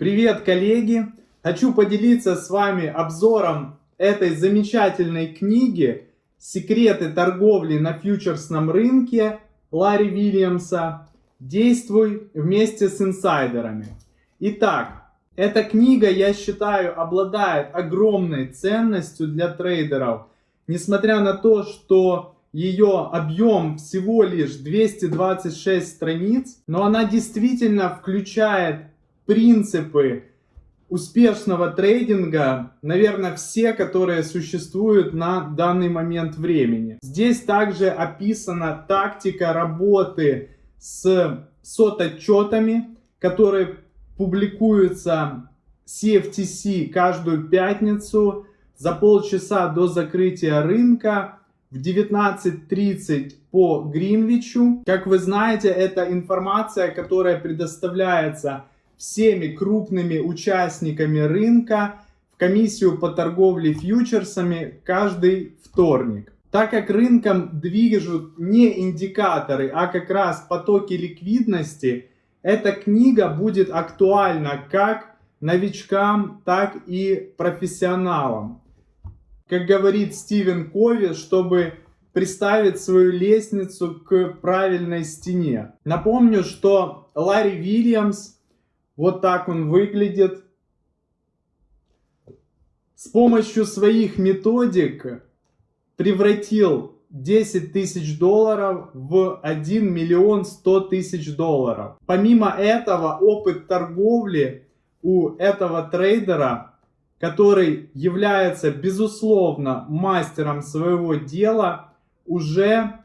Привет, коллеги! Хочу поделиться с вами обзором этой замечательной книги «Секреты торговли на фьючерсном рынке» Ларри Вильямса «Действуй вместе с инсайдерами». Итак, эта книга, я считаю, обладает огромной ценностью для трейдеров, несмотря на то, что ее объем всего лишь 226 страниц, но она действительно включает принципы успешного трейдинга, наверное, все, которые существуют на данный момент времени. Здесь также описана тактика работы с сот-отчетами, которые публикуются CFTC каждую пятницу за полчаса до закрытия рынка в 19.30 по Гринвичу. Как вы знаете, это информация, которая предоставляется всеми крупными участниками рынка в комиссию по торговле фьючерсами каждый вторник. Так как рынком движут не индикаторы, а как раз потоки ликвидности, эта книга будет актуальна как новичкам, так и профессионалам. Как говорит Стивен Кови, чтобы приставить свою лестницу к правильной стене. Напомню, что Ларри Вильямс вот так он выглядит. С помощью своих методик превратил 10 тысяч долларов в 1 миллион 100 тысяч долларов. Помимо этого, опыт торговли у этого трейдера, который является, безусловно, мастером своего дела, уже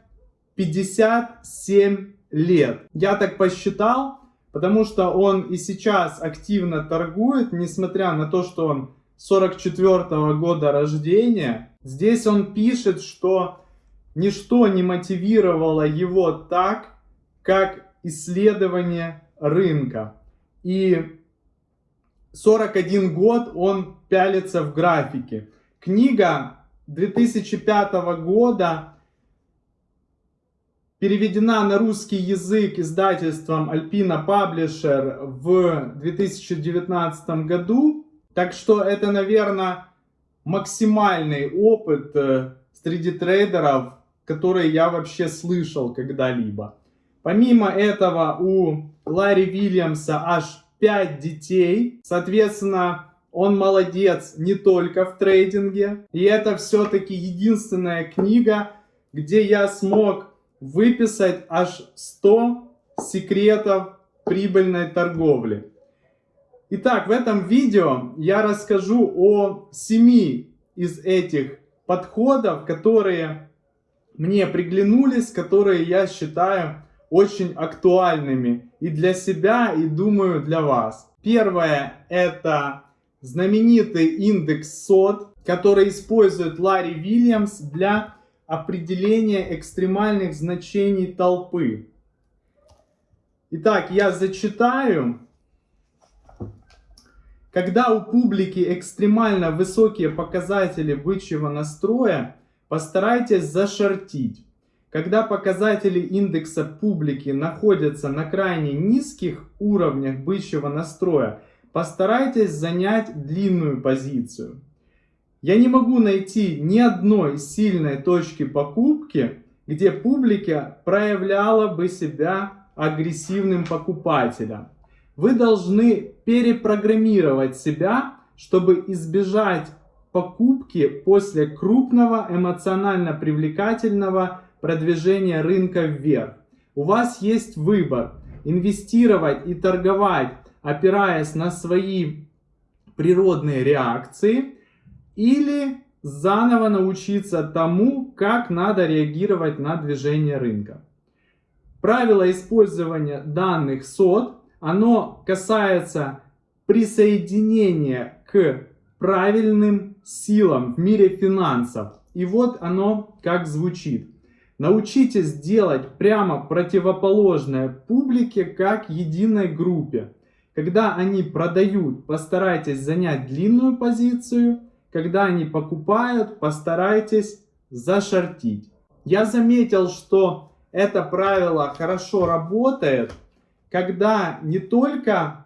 57 лет. Я так посчитал, Потому что он и сейчас активно торгует, несмотря на то, что он 44 -го года рождения. Здесь он пишет, что ничто не мотивировало его так, как исследование рынка. И 41 год он пялится в графике. Книга 2005 года переведена на русский язык издательством Alpina Publisher в 2019 году. Так что это, наверное, максимальный опыт э, среди трейдеров, который я вообще слышал когда-либо. Помимо этого у Ларри Вильямса аж 5 детей. Соответственно, он молодец не только в трейдинге. И это все-таки единственная книга, где я смог выписать аж 100 секретов прибыльной торговли. Итак, в этом видео я расскажу о 7 из этих подходов, которые мне приглянулись, которые я считаю очень актуальными и для себя, и думаю для вас. Первое это знаменитый индекс SOT, который использует Ларри Вильямс для определение экстремальных значений толпы. Итак, я зачитаю. Когда у публики экстремально высокие показатели бычьего настроя, постарайтесь зашортить. Когда показатели индекса публики находятся на крайне низких уровнях бычьего настроя, постарайтесь занять длинную позицию. Я не могу найти ни одной сильной точки покупки, где публика проявляла бы себя агрессивным покупателем. Вы должны перепрограммировать себя, чтобы избежать покупки после крупного эмоционально привлекательного продвижения рынка вверх. У вас есть выбор инвестировать и торговать, опираясь на свои природные реакции – или заново научиться тому, как надо реагировать на движение рынка. Правило использования данных сот, оно касается присоединения к правильным силам в мире финансов. И вот оно как звучит. Научитесь делать прямо противоположное публике как единой группе. Когда они продают, постарайтесь занять длинную позицию – когда они покупают, постарайтесь зашортить. Я заметил, что это правило хорошо работает, когда не только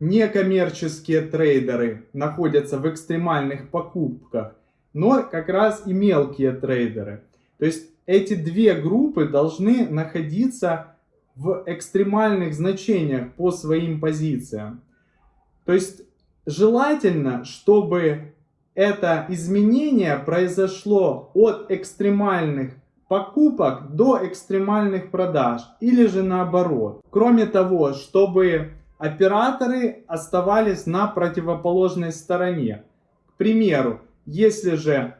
некоммерческие трейдеры находятся в экстремальных покупках, но как раз и мелкие трейдеры. То есть эти две группы должны находиться в экстремальных значениях по своим позициям. То есть желательно, чтобы это изменение произошло от экстремальных покупок до экстремальных продаж или же наоборот. Кроме того, чтобы операторы оставались на противоположной стороне. К примеру, если же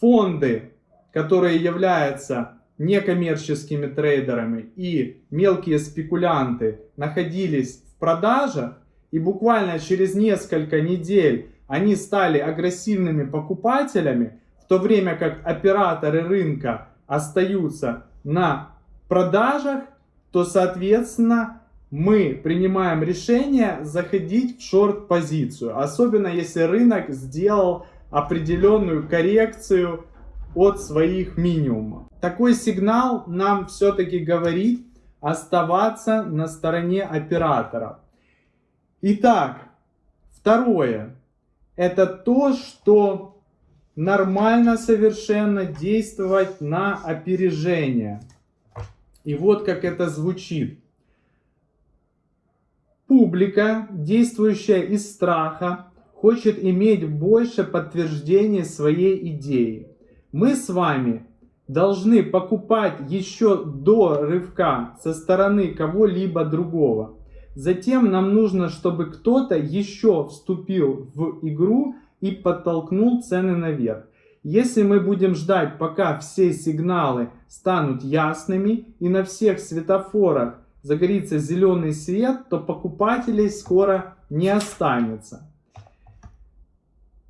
фонды, которые являются некоммерческими трейдерами и мелкие спекулянты находились в продажах, и буквально через несколько недель они стали агрессивными покупателями, в то время как операторы рынка остаются на продажах, то, соответственно, мы принимаем решение заходить в шорт-позицию. Особенно если рынок сделал определенную коррекцию от своих минимумов. Такой сигнал нам все-таки говорит оставаться на стороне операторов. Итак, второе. Это то, что нормально совершенно действовать на опережение. И вот как это звучит. Публика, действующая из страха, хочет иметь больше подтверждений своей идеи. Мы с вами должны покупать еще до рывка со стороны кого-либо другого. Затем нам нужно, чтобы кто-то еще вступил в игру и подтолкнул цены наверх. Если мы будем ждать, пока все сигналы станут ясными и на всех светофорах загорится зеленый свет, то покупателей скоро не останется.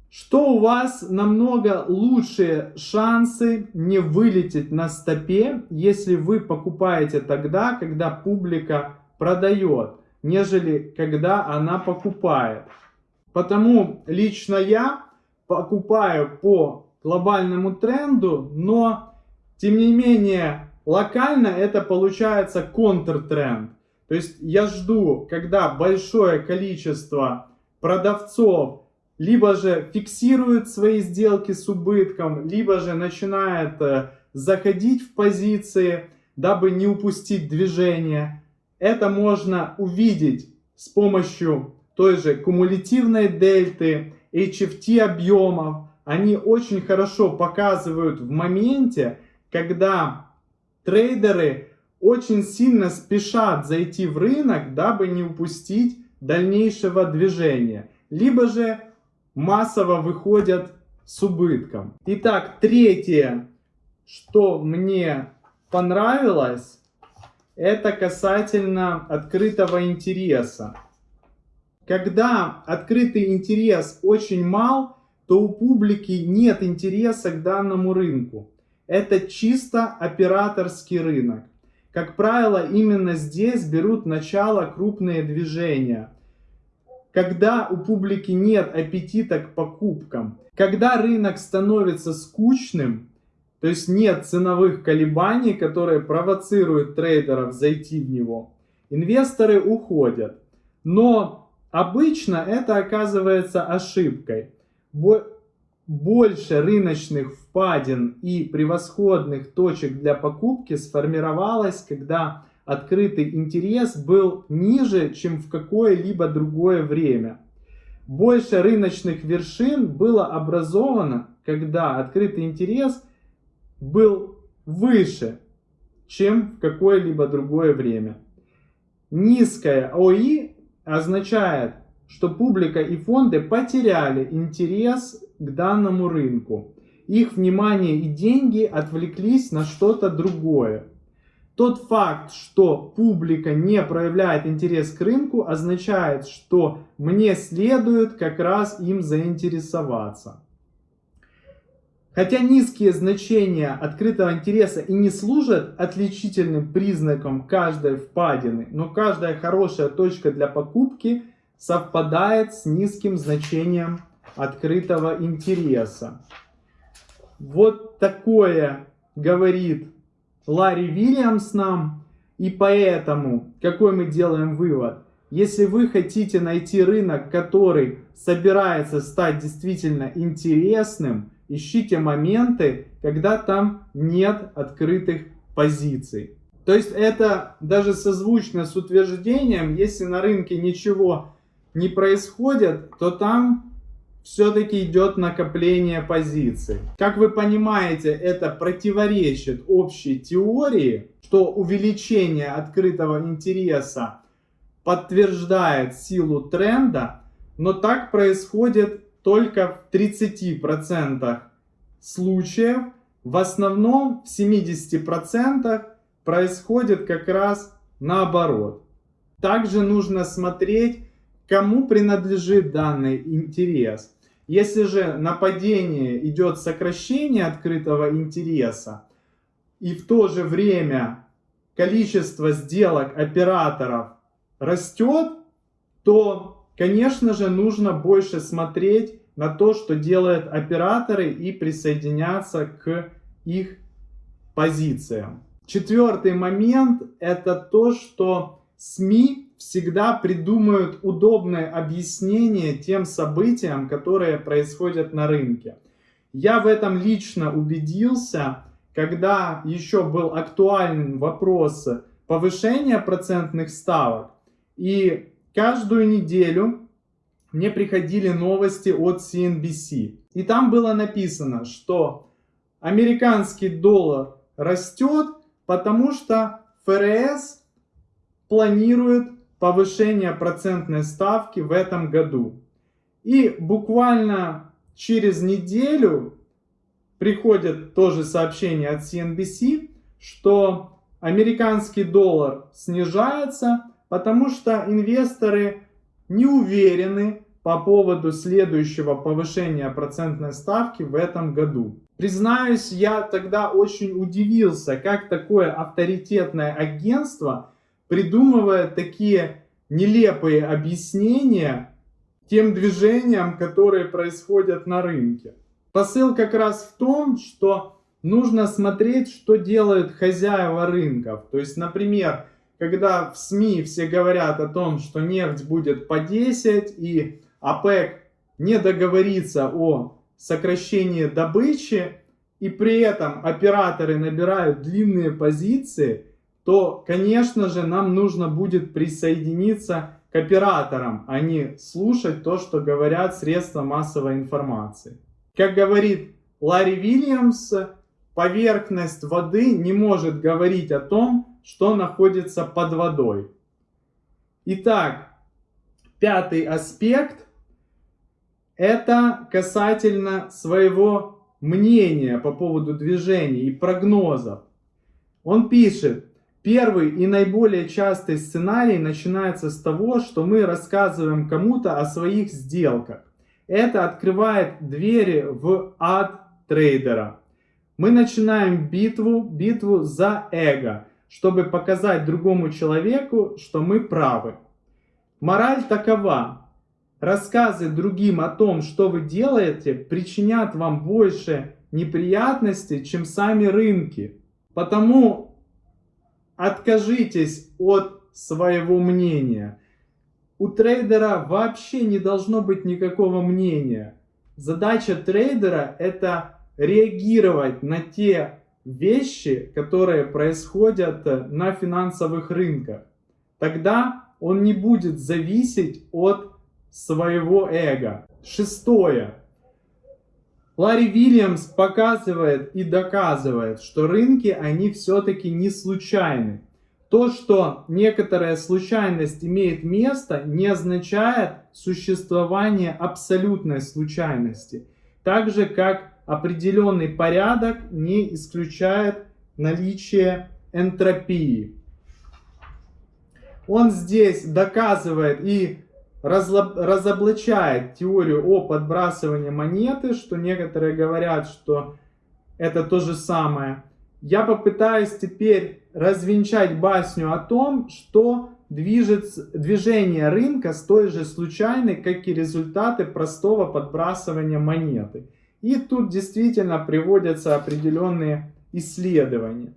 Что у вас намного лучшие шансы не вылететь на стопе, если вы покупаете тогда, когда публика продает, нежели когда она покупает. Потому лично я покупаю по глобальному тренду, но тем не менее локально это получается контртренд. То есть я жду, когда большое количество продавцов либо же фиксирует свои сделки с убытком, либо же начинает э, заходить в позиции, дабы не упустить движение. Это можно увидеть с помощью той же кумулятивной дельты, HFT объемов, они очень хорошо показывают в моменте, когда трейдеры очень сильно спешат зайти в рынок, дабы не упустить дальнейшего движения. Либо же массово выходят с убытком. Итак, третье, что мне понравилось, это касательно открытого интереса. Когда открытый интерес очень мал, то у публики нет интереса к данному рынку. Это чисто операторский рынок. Как правило, именно здесь берут начало крупные движения. Когда у публики нет аппетита к покупкам, когда рынок становится скучным, то есть нет ценовых колебаний, которые провоцируют трейдеров зайти в него, инвесторы уходят. Но Обычно это оказывается ошибкой. Больше рыночных впадин и превосходных точек для покупки сформировалось, когда открытый интерес был ниже, чем в какое-либо другое время. Больше рыночных вершин было образовано, когда открытый интерес был выше, чем в какое-либо другое время. Низкая ОИ означает, что публика и фонды потеряли интерес к данному рынку. Их внимание и деньги отвлеклись на что-то другое. Тот факт, что публика не проявляет интерес к рынку, означает, что мне следует как раз им заинтересоваться. Хотя низкие значения открытого интереса и не служат отличительным признаком каждой впадины, но каждая хорошая точка для покупки совпадает с низким значением открытого интереса. Вот такое говорит Ларри Вильямс нам. И поэтому, какой мы делаем вывод? Если вы хотите найти рынок, который собирается стать действительно интересным, ищите моменты, когда там нет открытых позиций. То есть это даже созвучно с утверждением, если на рынке ничего не происходит, то там все-таки идет накопление позиций. Как вы понимаете, это противоречит общей теории, что увеличение открытого интереса подтверждает силу тренда, но так происходит только в 30% случаев. В основном в 70% происходит как раз наоборот. Также нужно смотреть, кому принадлежит данный интерес. Если же на падение идет сокращение открытого интереса, и в то же время количество сделок операторов растет, то, конечно же, нужно больше смотреть на то, что делают операторы и присоединяться к их позициям. Четвертый момент это то, что СМИ всегда придумают удобное объяснение тем событиям, которые происходят на рынке. Я в этом лично убедился, когда еще был актуальным вопрос повышения процентных ставок. И каждую неделю мне приходили новости от CNBC. И там было написано, что американский доллар растет, потому что ФРС планирует повышение процентной ставки в этом году. И буквально через неделю приходит тоже сообщение от CNBC, что американский доллар снижается, потому что инвесторы не уверены по поводу следующего повышения процентной ставки в этом году. Признаюсь, я тогда очень удивился, как такое авторитетное агентство придумывает такие нелепые объяснения тем движениям, которые происходят на рынке. Посыл как раз в том, что нужно смотреть, что делают хозяева рынков. То есть, например, когда в СМИ все говорят о том, что нефть будет по 10 и ОПЕК не договорится о сокращении добычи, и при этом операторы набирают длинные позиции, то, конечно же, нам нужно будет присоединиться к операторам, а не слушать то, что говорят средства массовой информации. Как говорит Ларри Вильямс, поверхность воды не может говорить о том, что находится под водой. Итак, пятый аспект – это касательно своего мнения по поводу движений и прогнозов. Он пишет, первый и наиболее частый сценарий начинается с того, что мы рассказываем кому-то о своих сделках. Это открывает двери в ад трейдера. Мы начинаем битву, битву за эго чтобы показать другому человеку, что мы правы. Мораль такова. Рассказы другим о том, что вы делаете, причинят вам больше неприятностей, чем сами рынки. Потому откажитесь от своего мнения. У трейдера вообще не должно быть никакого мнения. Задача трейдера это реагировать на те вещи, которые происходят э, на финансовых рынках. Тогда он не будет зависеть от своего эго. Шестое. Ларри Вильямс показывает и доказывает, что рынки, они все-таки не случайны. То, что некоторая случайность имеет место, не означает существование абсолютной случайности. Так же, как определенный порядок не исключает наличие энтропии. Он здесь доказывает и разоблачает теорию о подбрасывании монеты, что некоторые говорят, что это то же самое. Я попытаюсь теперь развенчать басню о том, что движется, движение рынка столь же случайны, как и результаты простого подбрасывания монеты. И тут действительно приводятся определенные исследования.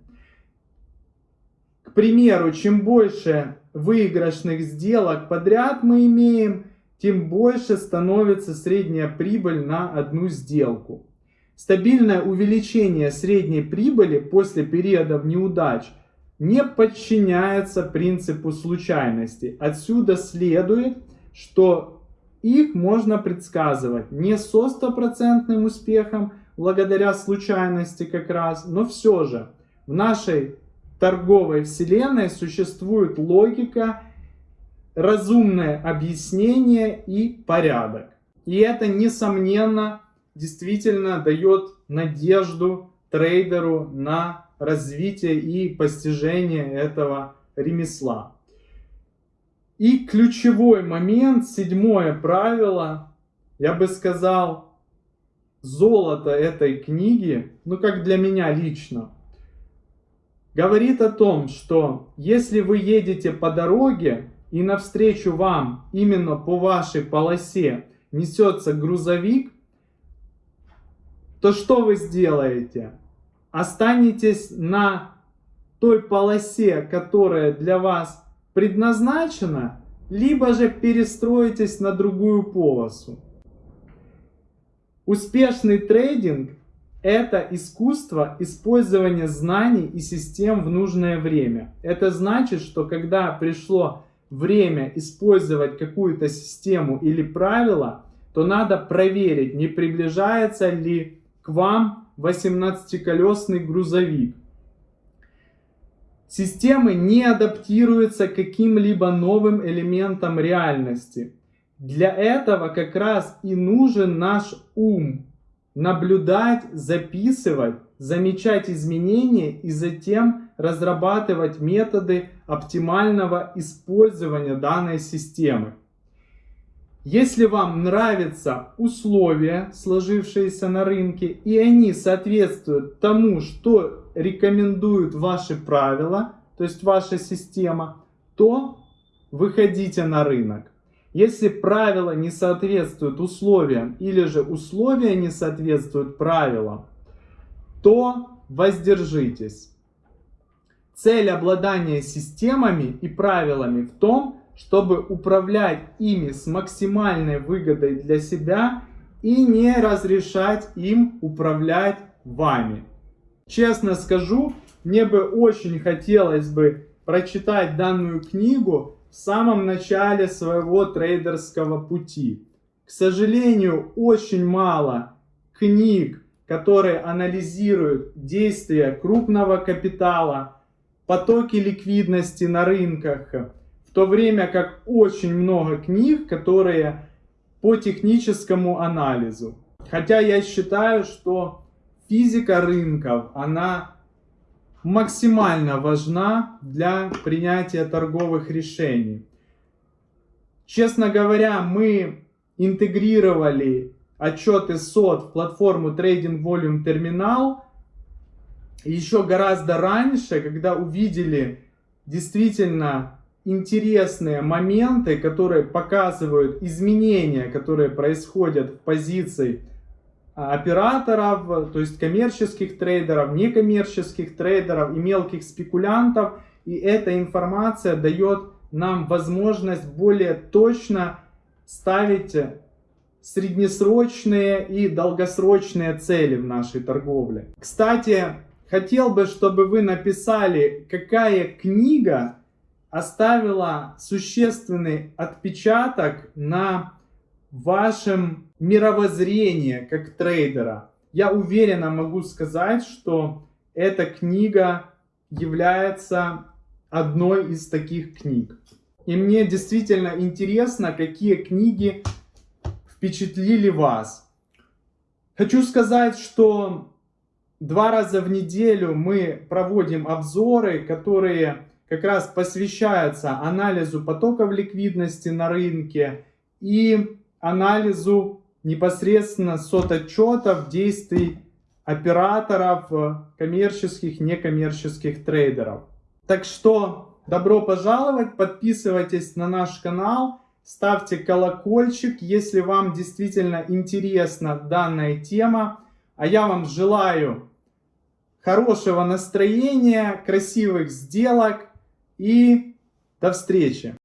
К примеру, чем больше выигрышных сделок подряд мы имеем, тем больше становится средняя прибыль на одну сделку. Стабильное увеличение средней прибыли после периодов неудач не подчиняется принципу случайности. Отсюда следует, что их можно предсказывать не со стопроцентным успехом, благодаря случайности как раз, но все же в нашей торговой вселенной существует логика, разумное объяснение и порядок. И это, несомненно, действительно дает надежду трейдеру на развитие и постижение этого ремесла. И ключевой момент, седьмое правило, я бы сказал, золото этой книги, ну как для меня лично, говорит о том, что если вы едете по дороге и навстречу вам именно по вашей полосе несется грузовик, то что вы сделаете? Останетесь на той полосе, которая для вас предназначена, либо же перестроитесь на другую полосу. Успешный трейдинг – это искусство использования знаний и систем в нужное время. Это значит, что когда пришло время использовать какую-то систему или правило, то надо проверить, не приближается ли к вам 18-колесный грузовик. Системы не адаптируются к каким-либо новым элементам реальности. Для этого как раз и нужен наш ум. Наблюдать, записывать, замечать изменения и затем разрабатывать методы оптимального использования данной системы. Если вам нравятся условия, сложившиеся на рынке, и они соответствуют тому, что рекомендуют ваши правила, то есть ваша система, то выходите на рынок. Если правила не соответствуют условиям или же условия не соответствуют правилам, то воздержитесь. Цель обладания системами и правилами в том, чтобы управлять ими с максимальной выгодой для себя и не разрешать им управлять вами. Честно скажу, мне бы очень хотелось бы прочитать данную книгу в самом начале своего трейдерского пути. К сожалению, очень мало книг, которые анализируют действия крупного капитала, потоки ликвидности на рынках, в то время как очень много книг, которые по техническому анализу. Хотя я считаю, что физика рынков, она максимально важна для принятия торговых решений. Честно говоря, мы интегрировали отчеты СОД в платформу Trading Volume Terminal еще гораздо раньше, когда увидели действительно интересные моменты, которые показывают изменения, которые происходят в позиции операторов, то есть коммерческих трейдеров, некоммерческих трейдеров и мелких спекулянтов. И эта информация дает нам возможность более точно ставить среднесрочные и долгосрочные цели в нашей торговле. Кстати, хотел бы, чтобы вы написали, какая книга оставила существенный отпечаток на вашем мировоззрении как трейдера. Я уверенно могу сказать, что эта книга является одной из таких книг. И мне действительно интересно, какие книги впечатлили вас. Хочу сказать, что два раза в неделю мы проводим обзоры, которые как раз посвящаются анализу потоков ликвидности на рынке и анализу непосредственно сототчетов действий операторов, э, коммерческих, некоммерческих трейдеров. Так что добро пожаловать, подписывайтесь на наш канал, ставьте колокольчик, если вам действительно интересна данная тема. А я вам желаю хорошего настроения, красивых сделок, и до встречи!